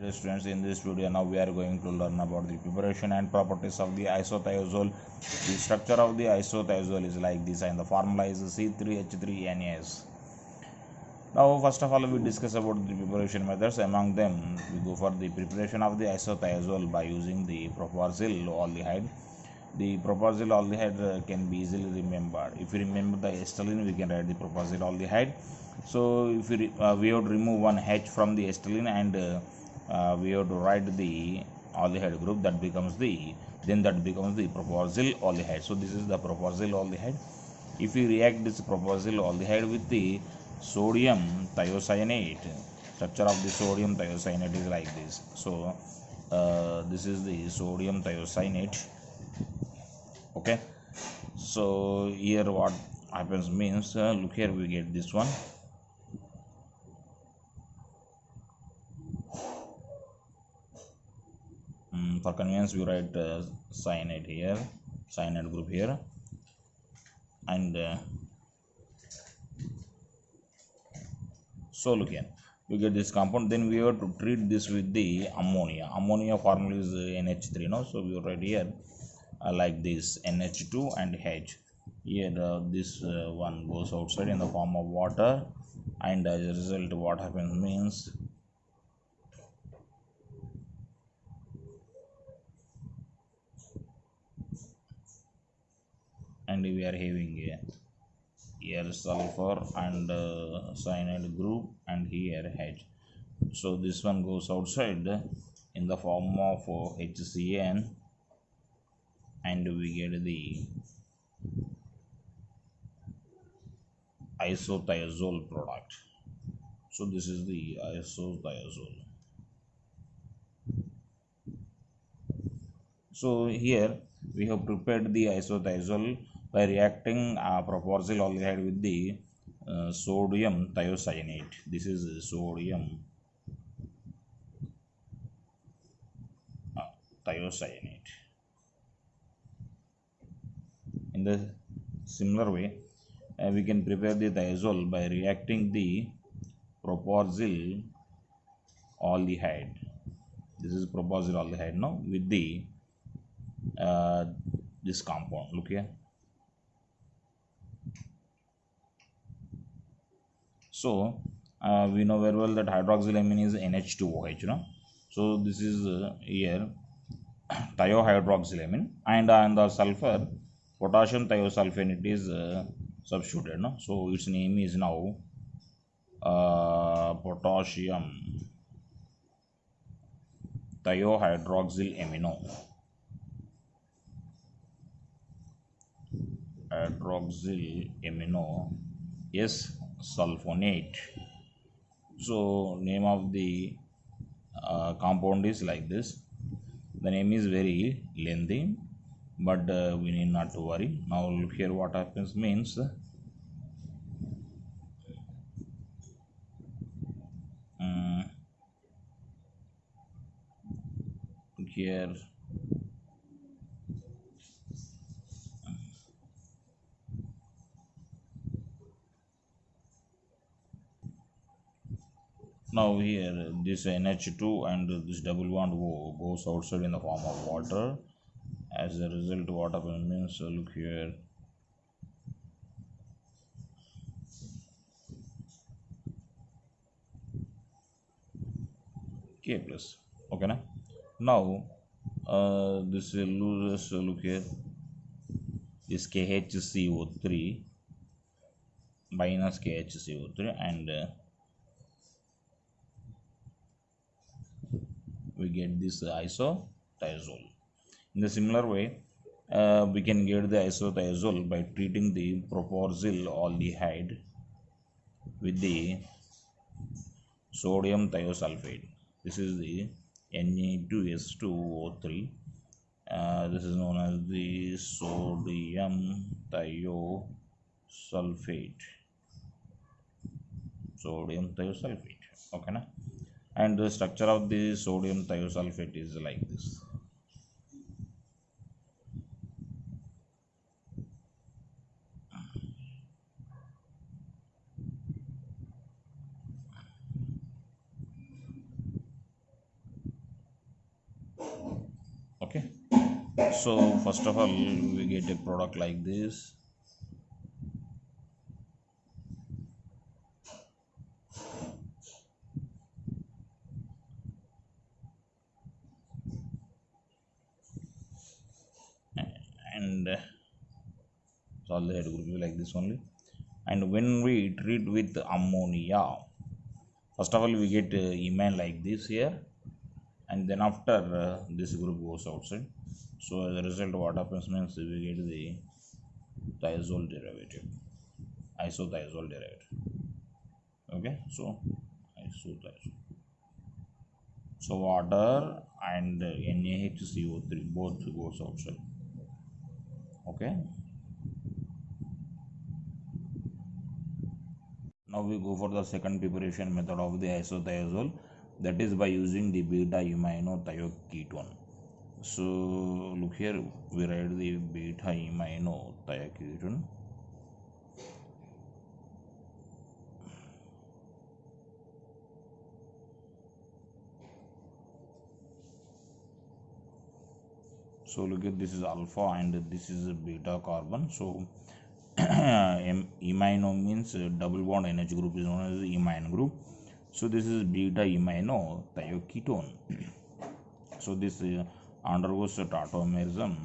Dear students, in this video now we are going to learn about the preparation and properties of the isothiazole. The structure of the isothiazole is like this and the formula is C3H3NAS. Now first of all we discuss about the preparation methods. Among them we go for the preparation of the isothiazole by using the propargyl aldehyde. The propargyl aldehyde uh, can be easily remembered. If you remember the acetylene we can write the propargyl aldehyde. So if we, re- uh, we to remove one H from the acetylene and uh, uh, we have to write the aldehyde group that becomes the then that becomes the propargyl aldehyde so this is the propargyl aldehyde if you react this propargyl aldehyde with the sodium thiocyanate structure of the sodium thiocyanate is like this. So uh, this is the sodium thiocyanate. Okay? So here what happens means uh, look here we get this one for convenience we write uh, cyanide here cyanide group here. And uh, so look here. We get this compound then we have to treat this with the ammonia. Ammonia formula is uh, nh3 no? So we write here uh, like this nh2 and h. Here uh, this uh, one goes outside in the form of water. And as a result what happens means and we are having a here sulfur and uh, cyanide group and here H. So this one goes outside in the form of uh, HCN and we get the isothiazole product. So this is the isothiazole. So here we have prepared the isothiazole by reacting uh, propargyl aldehyde with the uh, sodium thiocyanate. This is sodium uh, thiocyanate. In the similar way, uh, we can prepare the thiazole by reacting the propargyl aldehyde. This is propargyl aldehyde, now with the uh, this compound. Look here. So uh, we know very well that hydroxylamine is NH2OH, you know. So this is uh, here thiohydroxylamine and on the sulfur potassium thiosulfonate is uh, substituted, no. So its name is now uh, potassium thiohydroxyl amino. hydroxyl amino s sulfonate. So name of the uh, compound is like this. The name is very lengthy but uh, we need not to worry. Now here what happens means um, here now here this NH2 and this double bond wo- goes outside in the form of water. As a result what happens means uh, look here. K plus. Okay na? Now uh, this loses uh, look here. Is KHCO3 minus KHCO3 and uh, we get this isothiazole. In the similar way, uh, we can get the isothiazole by treating the propargyl aldehyde with the sodium thiosulfate. This is the Na2S2O3. Uh, this is known as the sodium thiosulfate. Sodium thiosulfate. Okay, na? and the structure of the sodium thiosulfate is like this. Okay. So first of all we get a product like this. This only. And when we treat with ammonia first of all we get uh, imine like this here. And then after uh, this group goes outside. So as a result what happens means we get the thiazole derivative isothiazole derivative. Okay? So isothiazole. So water and uh, NaHCO3 both goes outside. Okay now we go for the second preparation method of the isothiazole that is by using the beta iminothioketone so look here we write the beta iminothioketone so look at this is alpha and this is beta carbon. So imino means double bond NH group is known as imine group. So this is beta imino thioketone. So this uh, undergoes tautomerism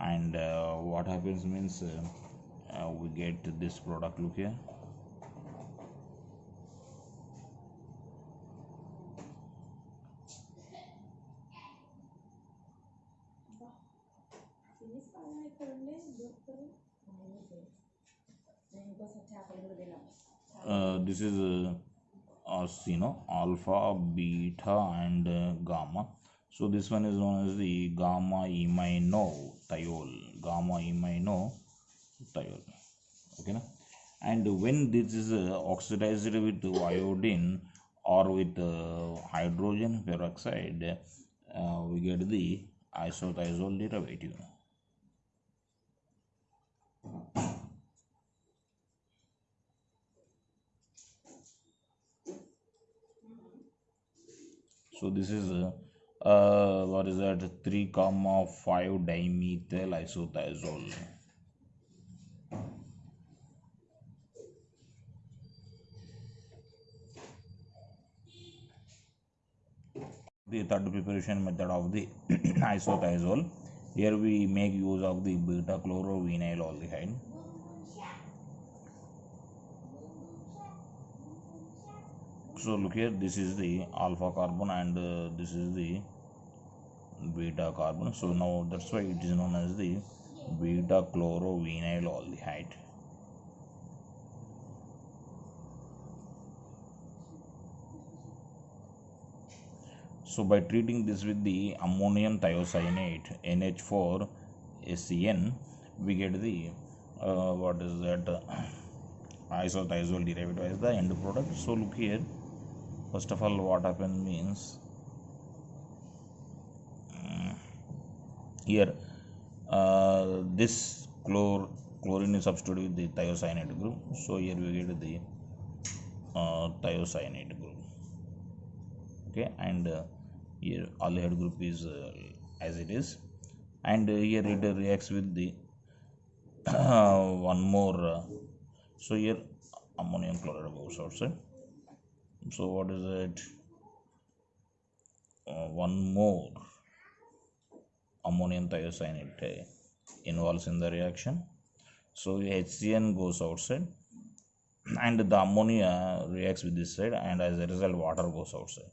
and uh, what happens means uh, uh, we get this product look here uh, this is uh, us you know alpha beta and uh, gamma. So this one is known as the gamma imino thiol. Gamma imino thiol. Okay na? and when this is uh, oxidized with iodine or with uh, hydrogen peroxide uh, we get the isothiazole derivative so this is uh, uh, what is that? 3 comma 5 dimethyl isothiazole the third preparation method of the isothiazole here we make use of the beta chlorovinyl aldehyde so look here this is the alpha carbon and uh, this is the beta carbon. So now that's why it is known as the beta chlorovinyl aldehyde. So by treating this with the ammonium thiocyanate nh4 SCN we get the uh, what is that? Isothiazole derivative as the end product. So look here first of all what happened means mm, here uh, this chlor chlorine is substituted with the thiocyanate group. So here we get the uh, thiocyanate group. Okay and uh, here aldehyde group is uh, as it is. And uh, here it reacts with the one more uh, so here ammonium chloride goes outside so what is it? Uh, one more. Ammonium thiocyanate uh, involves in the reaction. So hcn goes outside and the ammonia reacts with this side and as a result water goes outside.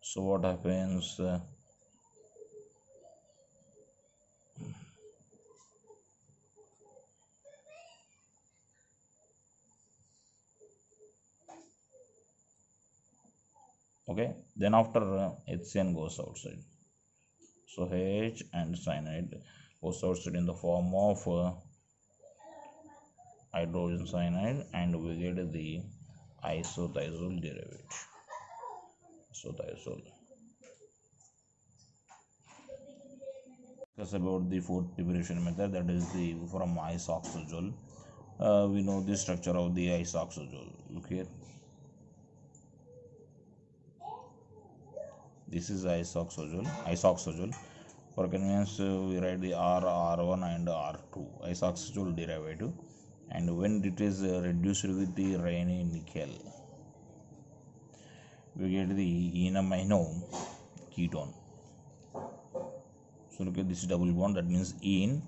So what happens uh, okay then after uh, hcn goes outside. So h and cyanide goes outside in the form of uh, hydrogen cyanide and we get the isothiazole derivative. Isothiazole. Discuss about the fourth preparation method that is the from isoxazole. Uh, we know the structure of the isoxazole. Look here this is isoxazole isoxazole For convenience, we write the R, R1 and R2 isoxazole derivative. And when it is uh, reduced with the Raney nickel we get the enamino ketone. So look at this double bond. That means en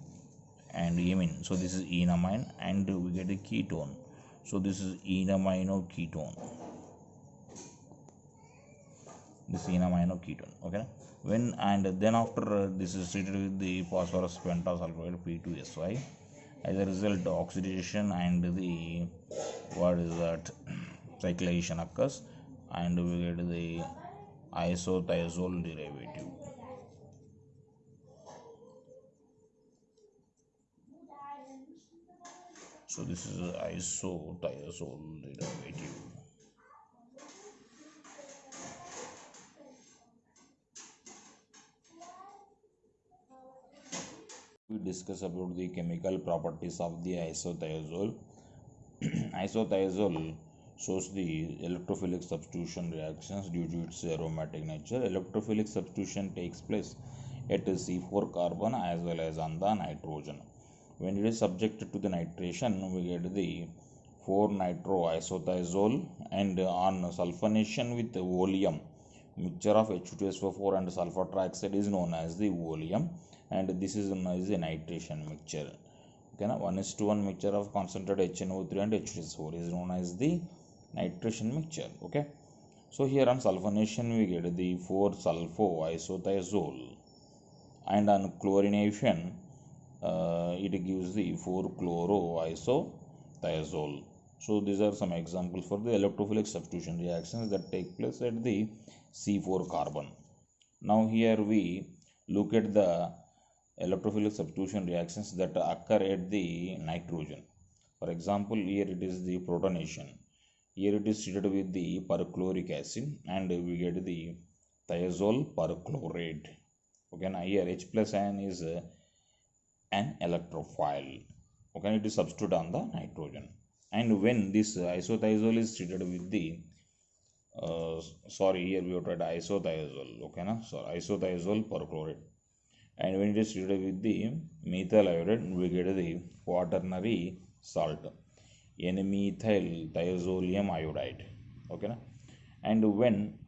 and amine so this is enamine and we get a ketone. So this is enamino ketone this enamino ketone okay? When and then after this is treated with the phosphorus pentasulfide p2sy as a result oxidation and the what is that cyclization occurs and we get the isothiazole derivative. So this is isothiazole derivative discuss about the chemical properties of the isothiazole isothiazole shows the electrophilic substitution reactions due to its aromatic nature. Electrophilic substitution takes place at c4 carbon as well as on the nitrogen. When it is subjected to the nitration we get the 4 nitro isothiazole and on sulfonation with oleum mixture of H2SO4 and sulfur trioxide is known as the oleum and this is known as the nitration mixture. Okay now 1 is to 1 mixture of concentrated HNO3 and H2SO4 is known as the nitration mixture. Okay? So here on sulfonation we get the 4 sulfo isothiazole and on chlorination uh, it gives the 4 chloro isothiazole so these are some examples for the electrophilic substitution reactions that take place at the C4 carbon. Now here we look at the electrophilic substitution reactions that occur at the nitrogen. For example, here it is the protonation. Here it is treated with the perchloric acid and we get the thiazole perchlorate. Okay, now here H plus ion is uh, an electrophile. Okay, it is substituted on the nitrogen. And when this isothiazole is treated with the uh, sorry here we have tried isothiazole okay na so isothiazole perchlorate and when it is treated with the methyl iodide we get the quaternary salt. N-methyl thiazolium iodide. Okay na? and when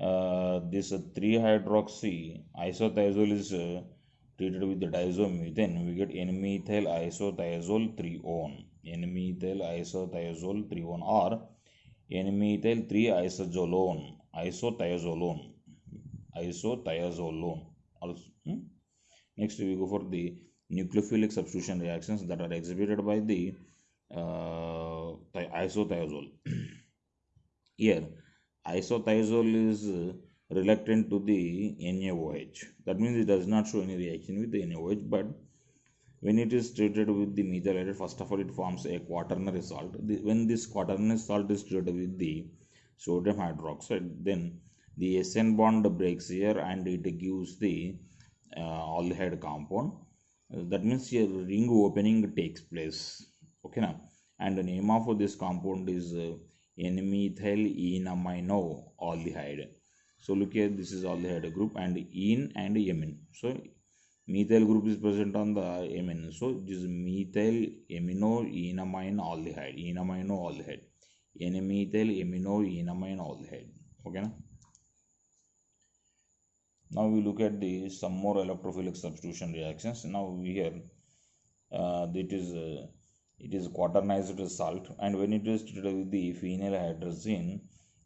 uh, this 3 hydroxy isothiazole is uh, treated with the diazomethane we get n-methyl isothiazole 3-one n-methyl isothiazole 3-one or n-methyl 3 isozolone isothiazolone isothiazolone also hmm? Next we go for the nucleophilic substitution reactions that are exhibited by the uh, isothiazole here isothiazole is uh, reluctant to the NaOH that means it does not show any reaction with the NaOH but when it is treated with the methyl iodide first of all it forms a quaternary salt. The, when this quaternary salt is treated with the sodium hydroxide then the SN bond breaks here and it gives the aldehyde compound. Uh, that means here ring opening takes place. Okay now and the name of this compound is uh, n-methyl enamino aldehyde. So look here this is aldehyde group and en and amine so methyl group is present on the amine so this is methyl amino enamine aldehyde. Enamino aldehyde. N-methyl amino enamine aldehyde. Okay na? Now we look at the some more electrophilic substitution reactions. Now we here uh, it is uh, it is quaternized salt. And when it is treated with the phenyl hydrazine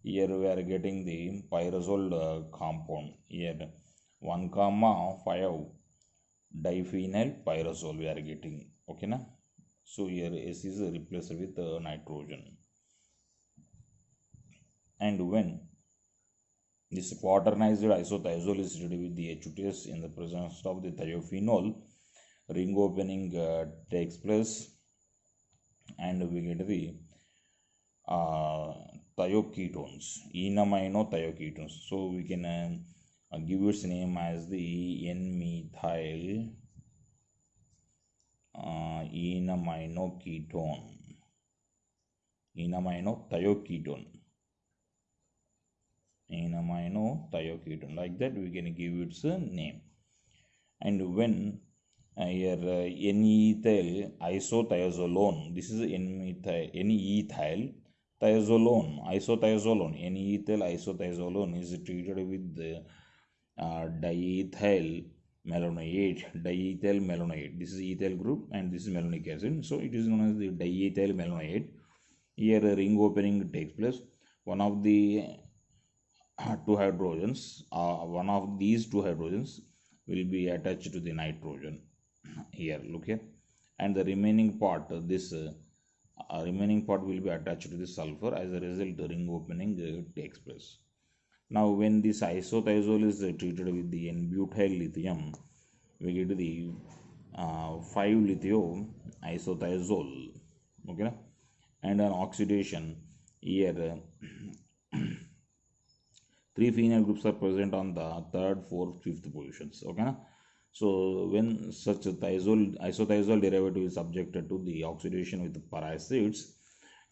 here we are getting the pyrazole uh, compound. Here 1 comma 5 diphenyl pyrazole we are getting. Okay na? So here s is replaced with uh, nitrogen. And when this quaternized isothiazole is treated with the H2S in the presence of the thiophenol ring opening uh, takes place. And we get the uh, thioketones enamino thioketones so we can uh, uh, give its name as the n-methyl uh, enamino ketone enamino thioketone enamino thioketone like that we can give its a name. And when uh, here uh, N-ethyl isothiazolone. This is N-ethyl N-ethyl thiazolone. Isothiazolone. N-ethyl isothiazolone is treated with the uh, diethyl malonyate diethyl malonyate this is ethyl group and this is malonic acid. So it is known as the diethyl malonyate here ring opening takes place. One of the two hydrogens uh, one of these two hydrogens will be attached to the nitrogen here look here and the remaining part uh, this uh, uh, remaining part will be attached to the sulfur as a result the ring opening uh, takes place. Now when this isothiazole is uh, treated with the n-butyl lithium we get the uh, 5 lithium isothiazole okay? And an oxidation here three phenyl groups are present on the third fourth fifth positions okay so when such a thiazole isothiazole derivative is subjected to the oxidation with peracids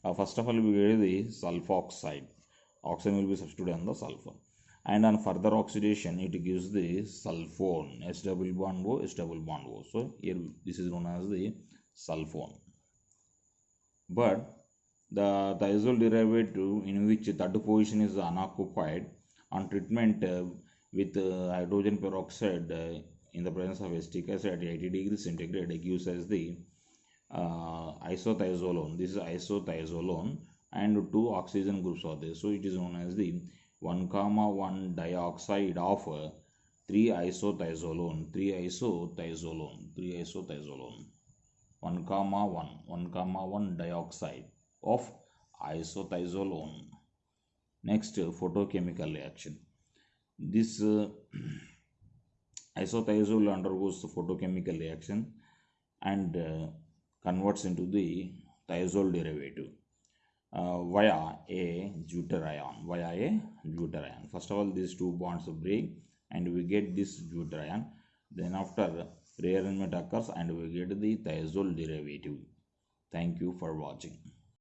uh, first of all we get the sulfoxide oxygen will be substituted on the sulfur. And on further oxidation it gives the sulfone s double bond o s double bond o. So here this is known as the sulfone. But the thiazole derivative in which third position is unoccupied on treatment uh, with uh, hydrogen peroxide uh, in the presence of acetic acid at 80 degrees centigrade it gives us the isothiazolone this is isothiazolone and two oxygen groups are there. So it is known as the 1 comma 1 dioxide of uh, 3 isothiazolone 3 isothiazolone 3 isothiazolone 1 comma 1 1 comma 1 dioxide of isothiazolone next uh, photochemical reaction. This uh, isothiazole undergoes photochemical reaction and uh, converts into the thiazole derivative uh, via a deuterion via a deuterion. First of all these two bonds break and we get this deuterion. Then after rearrangement occurs and we get the thiazole derivative. Thank you for watching